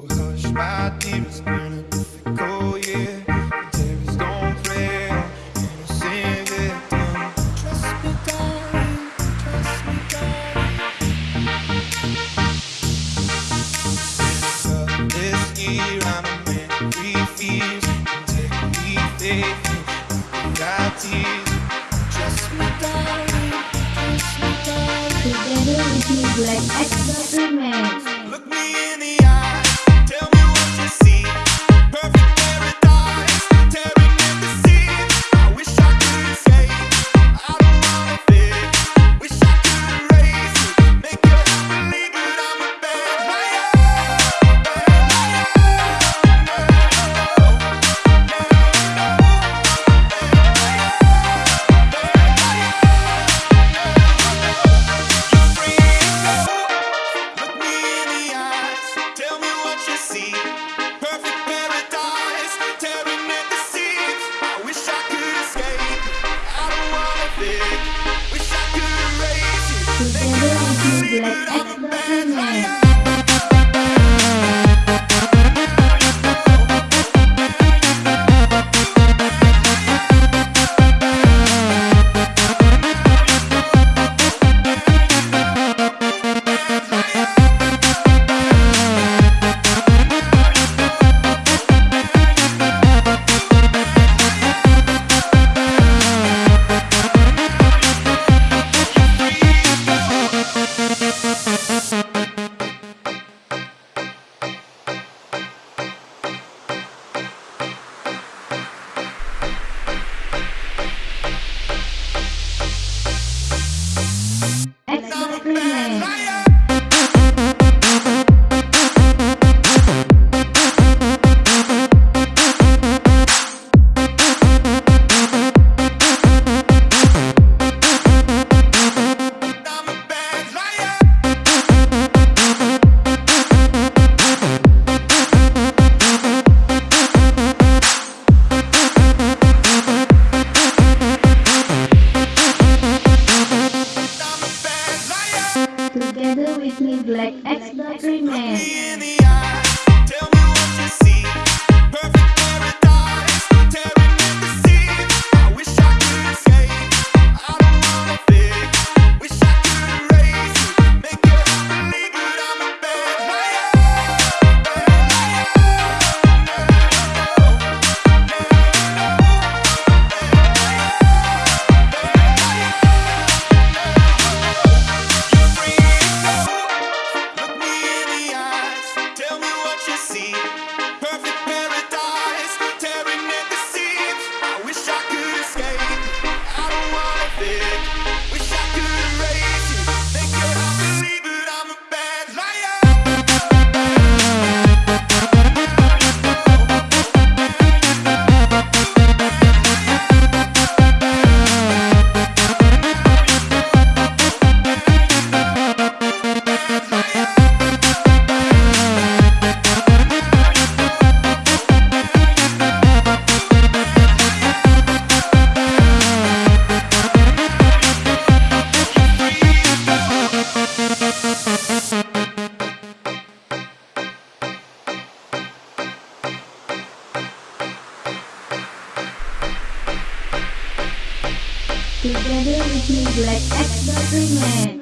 Hush, my dear, it's a difficult year. Don't play, you. Trust me, darling, trust me, darling. This year, I'm a man tears. Trust me, darling, darling. We Look me in the eye. together we do like X Men. together with me Black X the Premier. Together with me, let's explore Man.